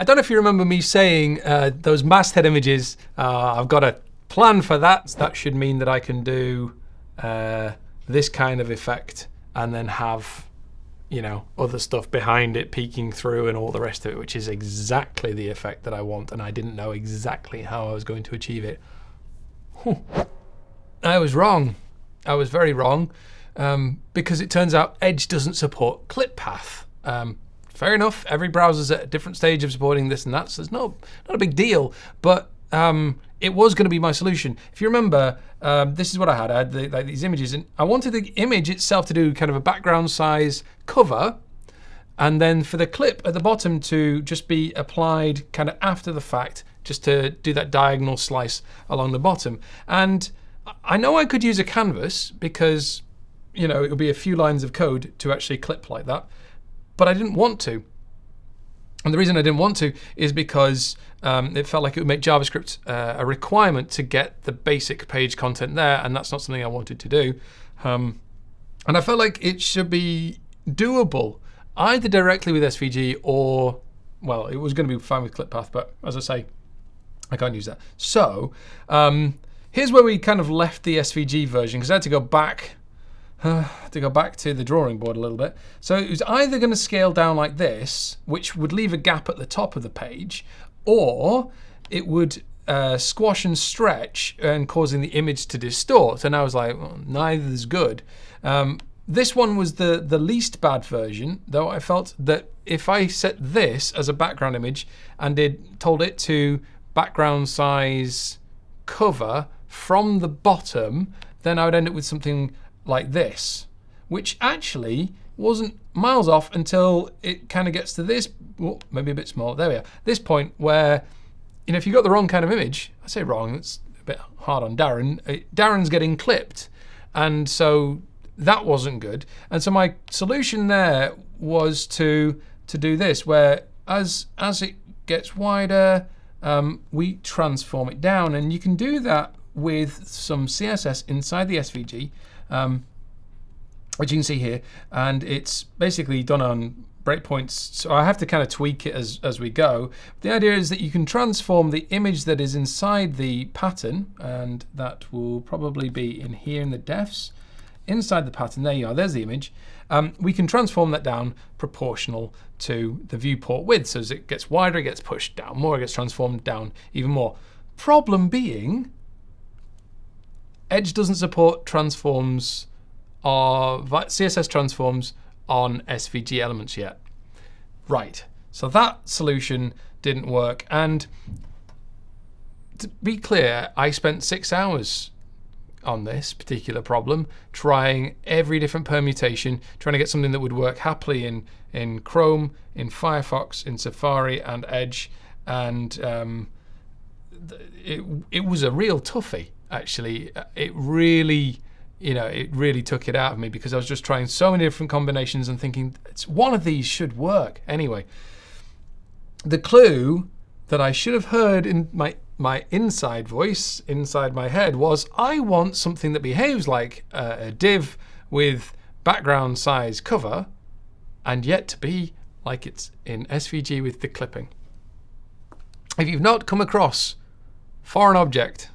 I don't know if you remember me saying uh, those masthead images, uh, I've got a plan for that. That should mean that I can do uh, this kind of effect and then have you know, other stuff behind it peeking through and all the rest of it, which is exactly the effect that I want. And I didn't know exactly how I was going to achieve it. I was wrong. I was very wrong um, because it turns out Edge doesn't support ClipPath. Um, fair enough. Every browser's at a different stage of supporting this and that, so it's no, not a big deal. But um, it was going to be my solution. If you remember, um, this is what I had. I had the, like these images, and I wanted the image itself to do kind of a background size cover, and then for the clip at the bottom to just be applied kind of after the fact, just to do that diagonal slice along the bottom. And I know I could use a canvas because, you know, it would be a few lines of code to actually clip like that, but I didn't want to. And the reason I didn't want to is because um, it felt like it would make JavaScript uh, a requirement to get the basic page content there, and that's not something I wanted to do. Um, and I felt like it should be doable, either directly with SVG or, well, it was going to be fine with ClipPath, but as I say, I can't use that. So um, here's where we kind of left the SVG version, because I had to go back to go back to the drawing board a little bit. So it was either going to scale down like this, which would leave a gap at the top of the page, or it would uh, squash and stretch and causing the image to distort. And I was like, well, neither is good. Um, this one was the, the least bad version, though I felt that if I set this as a background image and did told it to background size cover from the bottom, then I would end up with something like this, which actually wasn't miles off until it kind of gets to this, oh, maybe a bit small, there we are, this point where, you know, if you've got the wrong kind of image, I say wrong, it's a bit hard on Darren, uh, Darren's getting clipped. And so that wasn't good. And so my solution there was to to do this, where as as it gets wider, um, we transform it down. And you can do that with some CSS inside the SVG um, which you can see here. And it's basically done on breakpoints. So I have to kind of tweak it as, as we go. The idea is that you can transform the image that is inside the pattern, and that will probably be in here in the defs. Inside the pattern, there you are, there's the image. Um, we can transform that down proportional to the viewport width. So as it gets wider, it gets pushed down more, it gets transformed down even more. Problem being, Edge doesn't support transforms or CSS transforms on SVG elements yet. Right, so that solution didn't work. And to be clear, I spent six hours on this particular problem, trying every different permutation, trying to get something that would work happily in, in Chrome, in Firefox, in Safari, and Edge. And um, it, it was a real toughie actually, uh, it really, you know, it really took it out of me because I was just trying so many different combinations and thinking one of these should work. Anyway, the clue that I should have heard in my my inside voice inside my head was I want something that behaves like a, a div with background size cover and yet to be like it's in SVG with the clipping. If you've not come across foreign object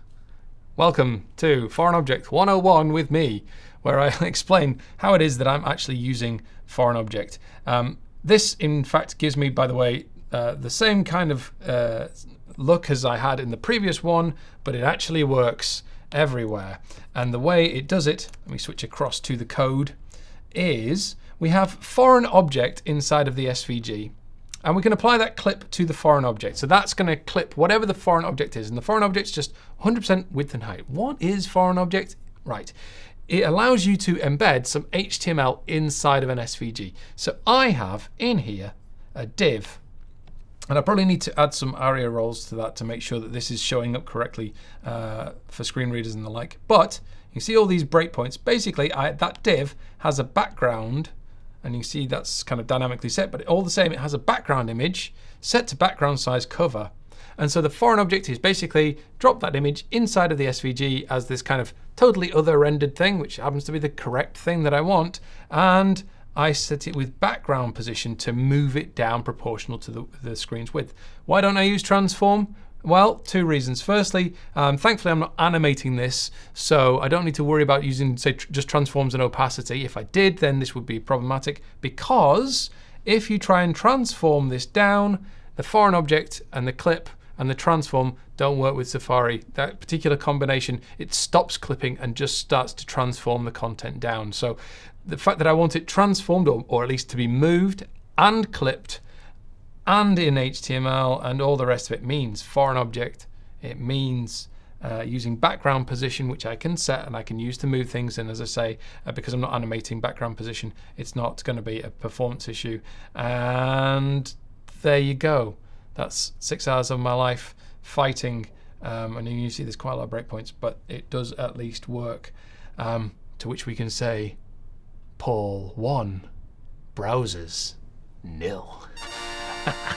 Welcome to Foreign Object 101 with me, where I explain how it is that I'm actually using Foreign Object. Um, this, in fact, gives me, by the way, uh, the same kind of uh, look as I had in the previous one, but it actually works everywhere. And the way it does it, let me switch across to the code, is we have foreign object inside of the SVG. And we can apply that clip to the foreign object. So that's going to clip whatever the foreign object is. And the foreign object is just 100% width and height. What is foreign object? Right. It allows you to embed some HTML inside of an SVG. So I have in here a div. And I probably need to add some ARIA roles to that to make sure that this is showing up correctly uh, for screen readers and the like. But you see all these breakpoints. Basically, I, that div has a background and you see that's kind of dynamically set, but all the same, it has a background image set to background size cover. And so the foreign object is basically drop that image inside of the SVG as this kind of totally other rendered thing, which happens to be the correct thing that I want. And I set it with background position to move it down proportional to the, the screen's width. Why don't I use transform? Well, two reasons. Firstly, um, thankfully I'm not animating this, so I don't need to worry about using, say, tr just transforms and opacity. If I did, then this would be problematic because if you try and transform this down, the foreign object and the clip and the transform don't work with Safari. That particular combination, it stops clipping and just starts to transform the content down. So the fact that I want it transformed, or, or at least to be moved and clipped, and in HTML and all the rest of it means foreign object. It means uh, using background position, which I can set and I can use to move things. And as I say, uh, because I'm not animating background position, it's not going to be a performance issue. And there you go. That's six hours of my life fighting. Um, and you see there's quite a lot of breakpoints, but it does at least work. Um, to which we can say, Paul 1, browsers nil ha ha